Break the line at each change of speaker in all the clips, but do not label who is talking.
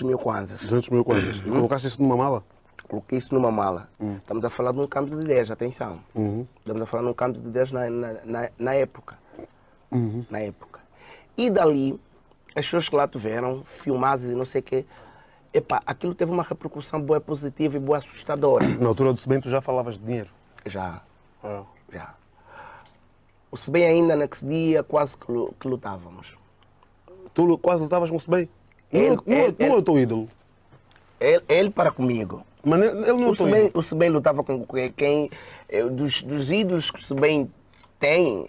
mil kwanzas.
200 mil kwanzas. E colocaste isso numa mala?
Coloquei isso numa mala. Estamos a falar de um câmbio de 10, atenção.
Uhum.
Estamos a falar de um câmbio de 10 na, na, na, época. Na época. E dali, as pessoas que lá tiveram, filmadas e não sei o quê, epá, aquilo teve uma repercussão boa positiva e boa assustadora.
Na altura do cimento já falavas de dinheiro.
Já,
Ah.
já. O se bem ainda naquele dia quase que, lu- que lutávamos.
Tu quase lutavas com o Sebem? Não,
Ele-
não,
ele-
não é o teu ídolo.
Ele, ele para comigo.
Mas ele não é
O
teu
Sebem,
ídolo.
o Sebem lutava com quem, eh, dos, dos ídolos que o Sebem tem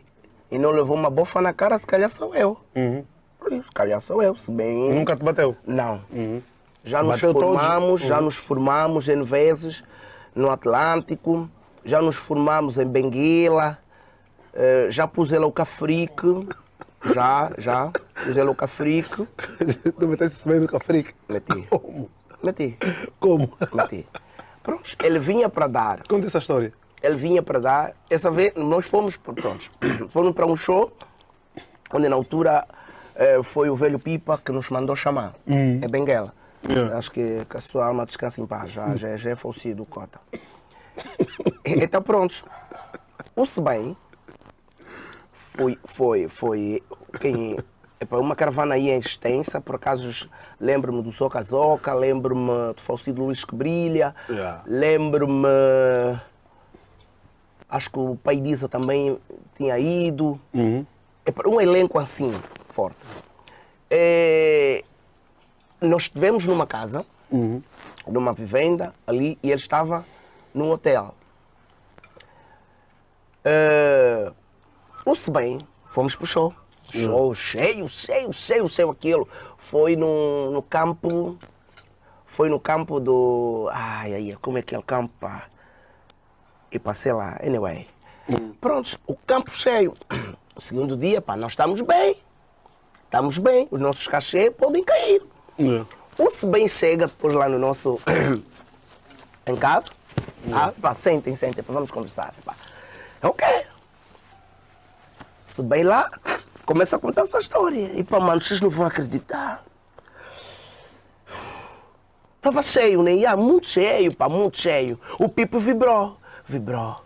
e não levou uma bofa na cara, se calhar sou eu.
Uhum.
Se calhar sou eu, se bem.
Nunca te bateu.
Não.
Uhum.
Já nos
Bateu
formamos, já
Uhum.
nos formamos em vezes no Atlântico, já nos formamos em Benguela, eh, já pus ele ao Cafrique, já, já, ele ao Cafrique,
tu meteste o Sebem no Cafrique.
meti,
Como?
meti,
Como?
meti. Pronto, ele vinha para dar,
Conta essa história.
ele vinha para dar, essa vez nós fomos, pronto, fomos para um show, onde na altura eh, foi o velho Pipa que nos mandou chamar, é Benguela.
Yeah.
Acho que, que a sua alma descansa em paz, já, já, já é falecido o Cota. Então pronto, o Sebem foi, foi, foi quem, epa, uma caravana aí extensa, por acaso lembro-me do Soca Zoca, lembro-me do falecido Luís que Brilha,
Yeah.
lembro-me, acho que o pai Disa também tinha ido,
Uhum.
é para um elenco assim, forte. É, nós estivemos numa casa,
Uhum.
numa vivenda ali, e ele estava num hotel. É, o se bem, fomos pro show. Show cheio, cheio, cheio, cheio aquilo. Foi no, no campo. Foi no campo do. Ai, ai, como é que é o campo? E passei lá, anyway. Pronto, o campo cheio. O segundo dia, pá, nós estamos bem. Estamos bem, os nossos cachê podem cair.
Yeah.
O se bem chega depois lá no nosso. em casa. Ah, pá, sentem, sentem, pá, vamos conversar. Pá. Ok. Se bem lá, começa a contar a sua história. E pá, mano, vocês não vão acreditar. Tava cheio, né? Yeah, muito cheio, pá, muito cheio. O Pipo vibrou, vibrou.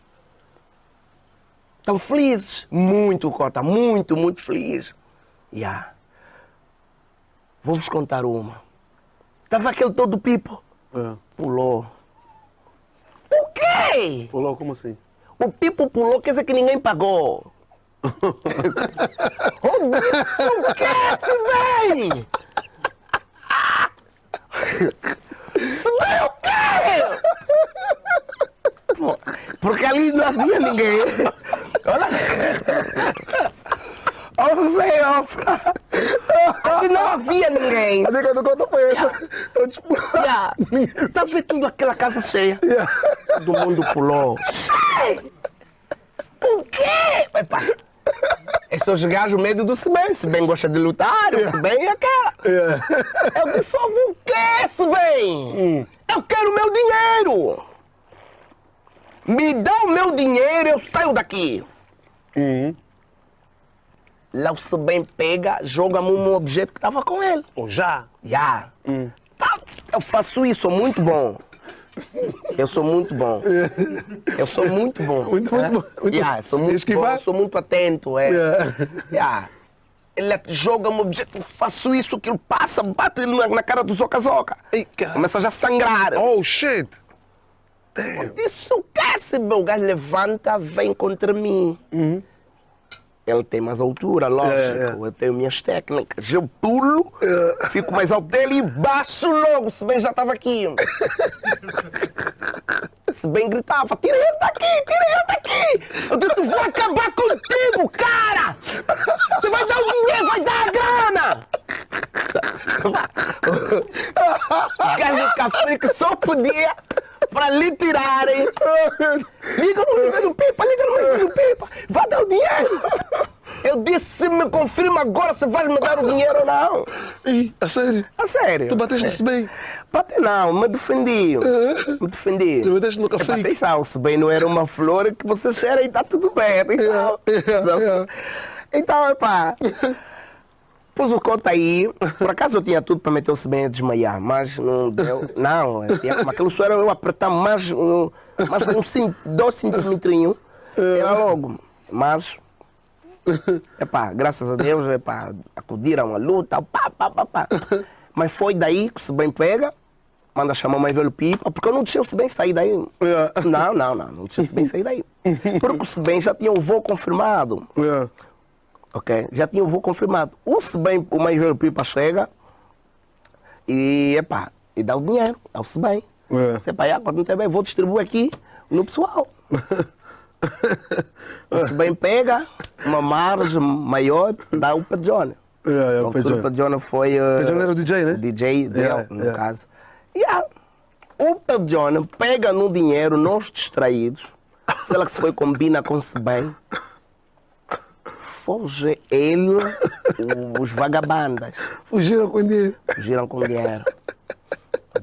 Estão felizes, muito, Cota, muito, muito feliz. Yeah. Vou-vos contar uma. Tava aquele todo Pipo,
É.
pulou. O quê?
Pulou, como assim?
O Pipo pulou, quer dizer que ninguém pagou. Se bem o quê? Pô, Porque ali não havia ninguém. Olha. Velho. Ali não havia ninguém.
A dica do conta foi essa. Eu, tipo...
Yeah. Tá vendo tudo aquela casa cheia? Todo mundo pulou. Sai! O quê? Epa. Esse é os gajos medo do Seben. Seben gosta de lutar, o Seben é aquela.
Yeah.
Eu dissolvo o quê, Seben? Eu quero meu dinheiro. Me dá o meu dinheiro, eu saio daqui.
Uhum.
Lá o Seben pega, joga-me um objeto que estava com ele.
Ou já?
Já. Tá, eu faço isso, muito bom. Eu sou muito bom. Eu sou muito bom.
Muito, muito
é?
bom, muito
Yeah, sou muito
Esquivar?
bom, sou muito atento. É.
Yeah.
Yeah. Ele joga-me objeto, eu faço isso, que ele passa, bate na, na cara do Zoca Zoca. Começa já a sangrar.
Oh, shit.
Isso que esse meu gajo levanta, vem contra mim. Ele tem mais altura, lógico.
É, é.
Eu tenho minhas técnicas. Eu pulo, fico mais alto dele e baixo logo. Se bem já estava aqui. Se bem gritava, tira ele daqui, tira ele daqui. Eu disse, vou acabar contigo, cara. Você vai dar o dinheiro, vai dar a grana. Do café que só podia para lhe tirarem. Liga no número do Pipa, liga no número do Pipa. Vai dar o dinheiro. Eu disse, me confirma agora se vais me dar o dinheiro ou não.
Ei, a sério?
A sério.
Tu bateste se bem?
Bate não, me defendi. Me defendi.
Tu bateste no café?
Atenção, se bem não era uma flor que você cheira e está tudo bem, atenção.
Yeah, yeah, yeah.
Então, epá, Pus o coto aí, por acaso eu tinha tudo para meter-se bem a desmaiar, mas não deu. Não, eu tinha, mas aquilo só era eu apertar mais, um, mais um, dois centímetros, era logo. Mas, epá, graças a Deus, epá, acudiram à luta, pá, pá, pá, pá. Mas foi daí que se bem pega, manda chamar o mais velho pipa, porque eu não deixei o bem sair daí.
Yeah.
Não, não, não, não deixei o bem sair daí. Porque o se bem já tinha o voo confirmado.
Yeah.
Ok? Já tinha o voo confirmado. O se bem, o mais velho pipa chega e, epá, e dá o dinheiro, dá o se bem.
Yeah.
Se epá, agora não tem bem, vou distribuir aqui no pessoal. o se bem pega uma margem maior, dá o Pedjone.
Yeah, yeah,
Então,
Pedro.
tudo o Pedjone foi...
Pedjone era o DJ, né?
DJ dele,
Yeah,
no
yeah.
caso. Yeah. O Pedjone pega no dinheiro, nós distraídos, sei lá que se foi combina com se bem, foge ele, o- os vagabundas,
Fugiram com dinheiro.
giram com dinheiro.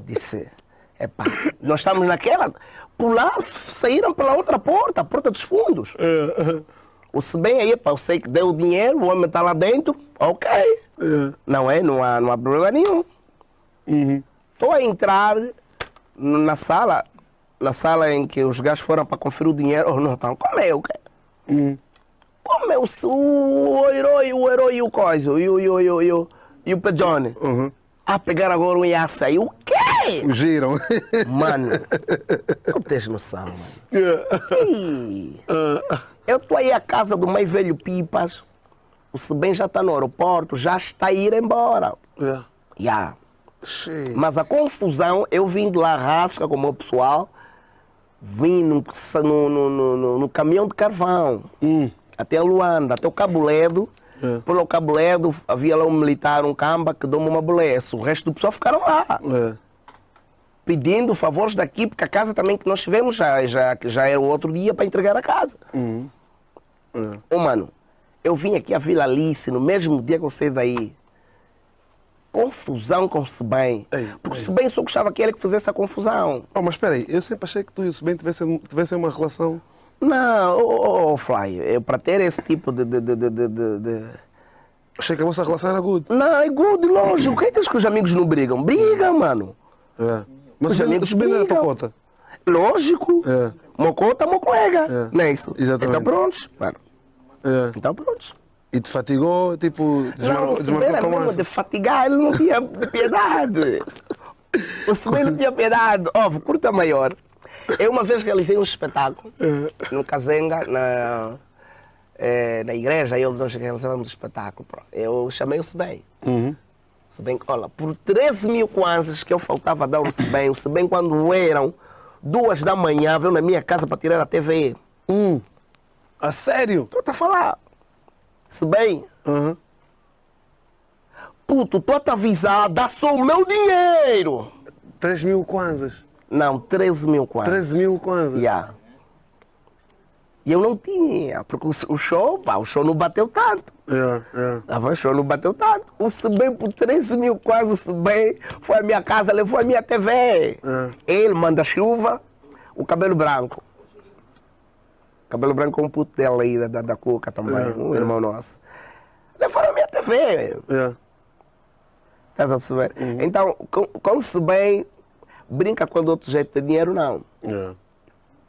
Disse, epá, nós estamos naquela, por lá saíram pela outra porta, a porta dos fundos.
Yeah.
O se bem aí, epá, eu sei que deu o dinheiro, o homem está lá dentro, ok.
Yeah.
Não é, não há, não há problema nenhum.
Uhum.
Estou a entrar na sala, na sala em que os gajos foram para conferir o dinheiro. Oh, não, então, como é o quê?
Uhum.
Como é o, o herói, o herói e o coisa, e o, e o, e o, e o, e o Pedjone?
Uhum.
Ah, pegaram agora um iaça aí. O quê?
Fugiram.
Mano, não tens noção, mano.
Yeah.
Ih,
Ah,
eu estou aí à casa do mais velho Pipas. O Sebem já está no aeroporto, já está a ir embora.
yeah.
Já.
Shit.
Mas a confusão, eu vim de lá rasca com o meu pessoal, vim no, no, no, no- no- no caminhão de carvão,
Hum.
Até Luanda, até o Cabo Ledo.
É.
Pelo Cabo Ledo havia lá um militar, um camba, que deu-me uma bolessa. O resto do pessoal ficaram lá,
É.
pedindo favores daqui, porque a casa também que nós tivemos já, já, já era o outro dia para entregar a casa.
Uhum. É.
Ô, mano, eu vim aqui à Vila Alice no mesmo dia que eu saí daí. Confusão com o Sebem. Porque o. Sebem só gostava que ele que fizesse a confusão.
Oh, mas espera aí, eu sempre achei que tu e o Sebem tivessem, tivessem uma relação.
Não, ô, ô, Fly, para ter esse tipo de, de, de, de, de-
Achei que a vossa relação era good.
Não, é good, lógico. Quem diz que os amigos não brigam? Brigam, mano.
É. Mas
Os amigos
Sebem era tua
brigam.
cota.
Lógico.
É.
Mocota, meu colega.
É.
Não é isso?
Exatamente.
Então prontos, mano.
É.
Então prontos.
E te fatigou, tipo,
Não,
desmarcou,
o Sebem
desmarcou
era
com
mesmo
mais.
de fatigar, ele não tinha piedade. O Sebem não tinha piedade. Ó, curta maior. Eu uma vez realizei um espetáculo no Kazenga, na, eh, na igreja, eu nós realizávamos um espetáculo. Eu chamei o Sebem.
Uhum.
Se bem, olha, por 13 mil kwanzas que eu faltava dar o se bem, o se bem quando eram duas da manhã, veio na minha casa para tirar a TV.
Hum. A sério?
Estou a falar. Se bem,
Uhum.
puto, estou a te avisar, dá só o meu dinheiro.
3 mil kwanzas.
Não, 13 mil kwanzas.
13 mil kwanzas.
Yeah. E eu não tinha, porque o, show, pá, o show não bateu tanto.
Yeah, yeah.
Tava o show não bateu tanto. O Sebem por 13 mil quase o Sebem foi à minha casa, levou a minha TV.
É.
Ele manda chuva, o cabelo branco. Cabelo branco com um puto dela aí, da, da, Cuca também,
É,
um
é.
irmão nosso. Levaram a minha TV.
Yeah.
Estás a perceber?
Uhum.
Então, com, com o Sebem, brinca com o outro jeito de dinheiro, não.
Yeah.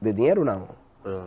De dinheiro, não.
Yeah.